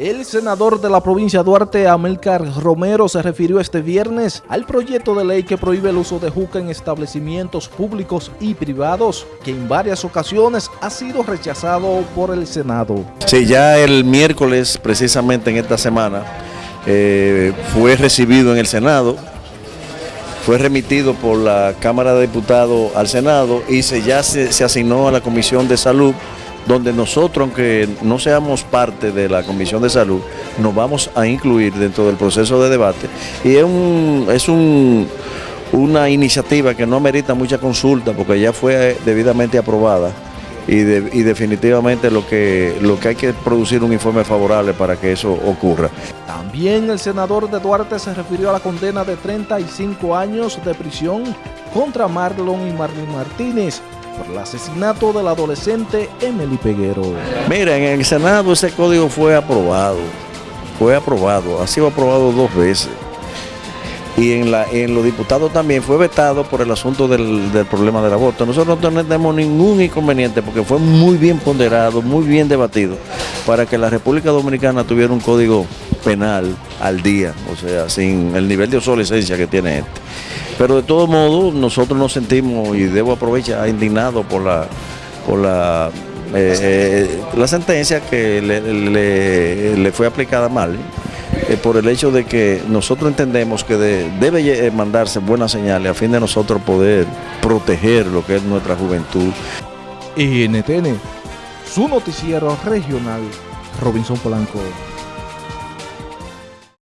El senador de la provincia Duarte, Amilcar Romero, se refirió este viernes al proyecto de ley que prohíbe el uso de juca en establecimientos públicos y privados, que en varias ocasiones ha sido rechazado por el Senado. Sí, ya el miércoles, precisamente en esta semana, eh, fue recibido en el Senado, fue remitido por la Cámara de Diputados al Senado y se, ya se asignó a la Comisión de Salud donde nosotros, aunque no seamos parte de la Comisión de Salud, nos vamos a incluir dentro del proceso de debate. Y es, un, es un, una iniciativa que no amerita mucha consulta porque ya fue debidamente aprobada. Y, de, y, definitivamente lo que, lo que hay que producir un informe favorable para que eso ocurra. También el senador de Duarte se refirió a la condena de 35 años de prisión contra Marlon y Marlene Martínez por el asesinato del adolescente Emily Peguero. Mira, en el Senado ese código fue aprobado, fue aprobado, ha sido aprobado dos veces. Y en, la, en los diputados también fue vetado por el asunto del, del problema del aborto. Nosotros no tenemos ningún inconveniente porque fue muy bien ponderado, muy bien debatido, para que la República Dominicana tuviera un código penal al día, o sea, sin el nivel de obsolescencia que tiene este. Pero de todo modo, nosotros nos sentimos, y debo aprovechar, indignados por la, por la, eh, eh, la sentencia que le, le, fue aplicada mal, eh, por el hecho de que nosotros entendemos que de, debe mandarse buenas señales a fin de nosotros poder proteger lo que es nuestra juventud. NTN, su noticiero regional, Robinson Polanco.